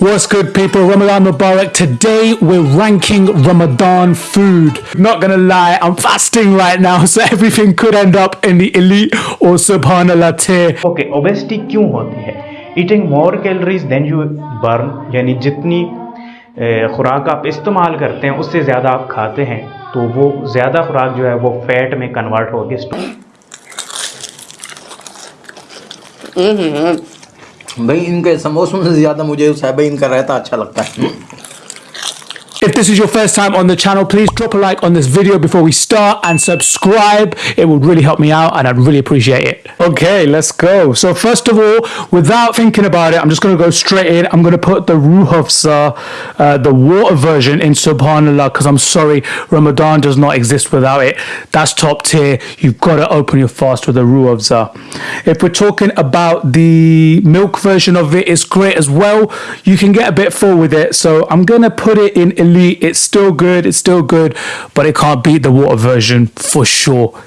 What's good, people? Ramadan Mubarak. Today we're ranking Ramadan food. Not gonna lie, I'm fasting right now, so everything could end up in the elite or subhanallah tier. Okay obesity क्यों होती है eating more calories than you burn यानी जितनी खुराक आप इस्तेमाल करते हैं उससे ज़्यादा आप खाते हैं तो वो ज़्यादा खुराक जो है वो फैट में कन्वर्ट होगी भाई इनके समोसों से ज़्यादा मुझे साहब इनका रहता अच्छा लगता है। If this is your first time on the channel, please drop a like on this video before we start and subscribe. It would really help me out and I'd really appreciate it. Okay, let's go. So first of all, without thinking about it, I'm just going to go straight in. I'm going to put the Ruhafza, uh, the water version in Subhanallah because I'm sorry, Ramadan does not exist without it. That's top tier. You've got to open your fast with the Ruhafza. If we're talking about the milk version of it, it's great as well. You can get a bit full with it. So I'm going to put it in elite. It's still good. It's still good, but it can't beat the water version for sure.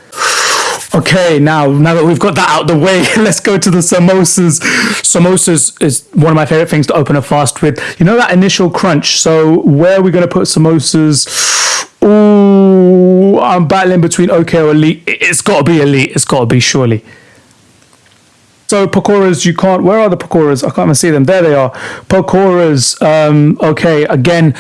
Okay, now now that we've got that out the way, let's go to the samosas. Samosas is one of my favorite things to open a fast with. You know that initial crunch. So where are we going to put samosas? Ooh, I'm battling between okay or elite. It's got to be elite. It's got to be surely. So pakoras, you can't. Where are the pakoras? I can't even see them. There they are. Pakoras. Um, okay, again,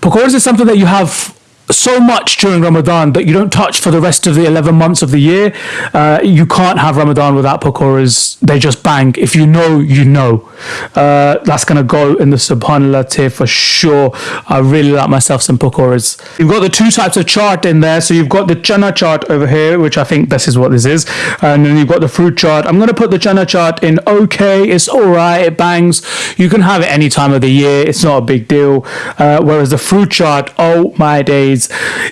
pakoras is something that you have so much during Ramadan that you don't touch for the rest of the 11 months of the year. Uh, you can't have Ramadan without pakoras. They just bang. If you know, you know. Uh, that's going to go in the Subhanallah tier for sure. I really like myself some pakoras. You've got the two types of chaat in there. So you've got the chana chaat over here, which I think this is what this is. And then you've got the fruit chaat. I'm going to put the chana chaat in okay. It's all right. It bangs. You can have it any time of the year. It's not a big deal. Uh, whereas the fruit chaat, oh my days.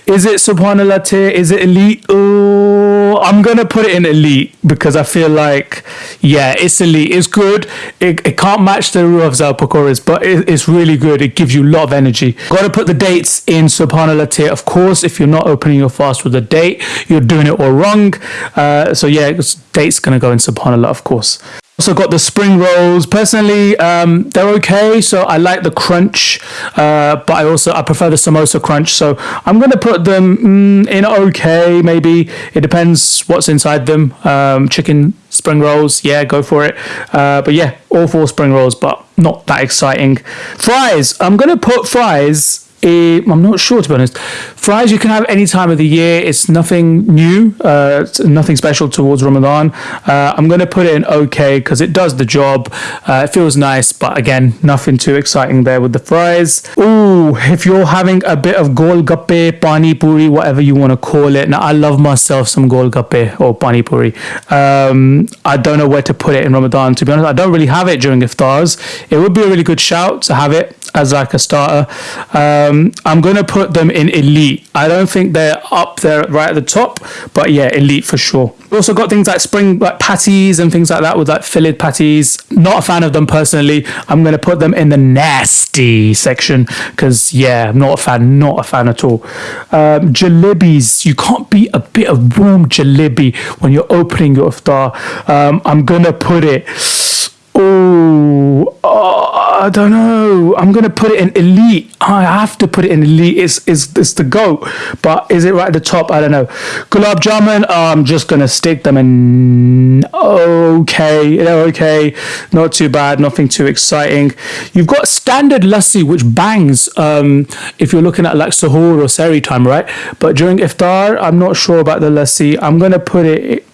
Is it subhanallah tier? Is it elite? Oh, I'm going to put it in elite because I feel like, yeah, it's elite. It's good. It, it can't match the Ruh of Pakoras, but it, it's really good. It gives you a lot of energy. Got to put the dates in subhanallah tier. Of course, if you're not opening your fast with a date, you're doing it all wrong. Uh, so yeah, date's going to go in subhanallah, of course. Also got the spring rolls. Personally, um, they're okay. So I like the crunch, uh, but I also I prefer the samosa crunch. So I'm gonna put them mm, in okay. Maybe it depends what's inside them. Um, chicken spring rolls, yeah, go for it. Uh, but yeah, all four spring rolls, but not that exciting. Fries. I'm gonna put fries I'm not sure to be honest. Fries you can have any time of the year. It's nothing new, uh, it's nothing special towards Ramadan. Uh, I'm going to put it in okay because it does the job. Uh, it feels nice, but again, nothing too exciting there with the fries. Ooh, if you're having a bit of golgappe, pani puri, whatever you want to call it. Now, I love myself some golgappe or pani puri. Um, I don't know where to put it in Ramadan. To be honest, I don't really have it during iftars. It would be a really good shout to have it as like a starter. Um, I'm going to put them in elite. I don't think they're up there right at the top, but yeah, elite for sure. We also got things like spring like patties and things like that with like fillet patties. Not a fan of them personally. I'm going to put them in the nasty section because yeah, I'm not a fan. Not a fan at all. Um, jalebis. You can't beat a bit of warm jalebi when you're opening your iftar. Um, I'm going to put it. Oh, I don't know. I'm gonna put it in elite. I have to put it in elite. It's it's it's the goat, but is it right at the top? I don't know. Gulab jamun. I'm just gonna stick them in. Okay, they're okay. Not too bad. Nothing too exciting. You've got standard lassi, which bangs. Um, if you're looking at like sahur or seri time, right? But during iftar, I'm not sure about the lassi. I'm gonna put it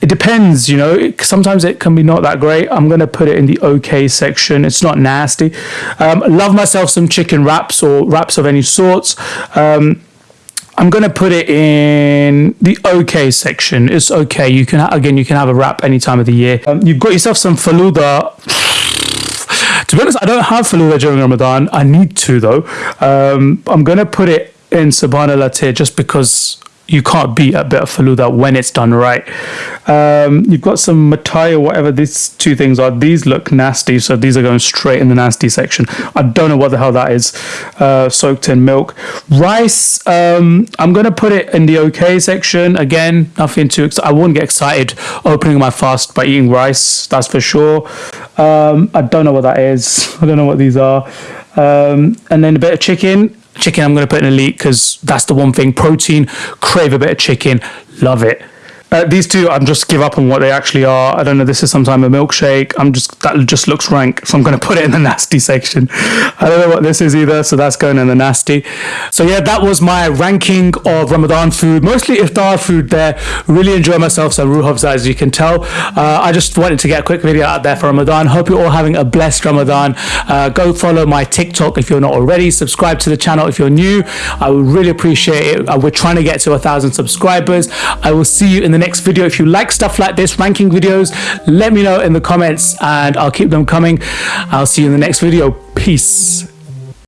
it depends, you know. Sometimes it can be not that great. I'm going to put it in the okay section. It's not nasty. Um, love myself some chicken wraps or wraps of any sorts. Um, I'm going to put it in the okay section. It's okay. You can again, you can have a wrap any time of the year. Um, you've got yourself some faluda. to be honest, I don't have faluda during Ramadan. I need to though. Um, I'm going to put it in Subhanallah tier just because you can't beat a bit of faluda when it's done right. Um, you've got some matai or whatever these two things are. These look nasty, so these are going straight in the nasty section. I don't know what the hell that is. Uh, soaked in milk. Rice, um, I'm going to put it in the okay section. Again, nothing too. I wouldn't get excited opening my fast by eating rice, that's for sure. Um, I don't know what that is. I don't know what these are. Um, and then a bit of chicken chicken I'm going to put in elite because that's the one thing. Protein, crave a bit of chicken, love it. Uh, these two, I'm just give up on what they actually are. I don't know. This is some time a milkshake. I'm just that just looks rank, so I'm going to put it in the nasty section. I don't know what this is either, so that's going in the nasty. So yeah, that was my ranking of Ramadan food, mostly iftar food. There, really enjoy myself some ruh as you can tell. Uh, I just wanted to get a quick video out there for Ramadan. Hope you're all having a blessed Ramadan. Uh, go follow my TikTok if you're not already. Subscribe to the channel if you're new. I would really appreciate it. Uh, we're trying to get to a thousand subscribers. I will see you in the next video. If you like stuff like this, ranking videos, let me know in the comments and I'll keep them coming. I'll see you in the next video. Peace.